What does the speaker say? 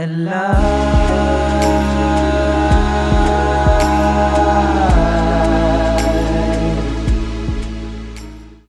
And love.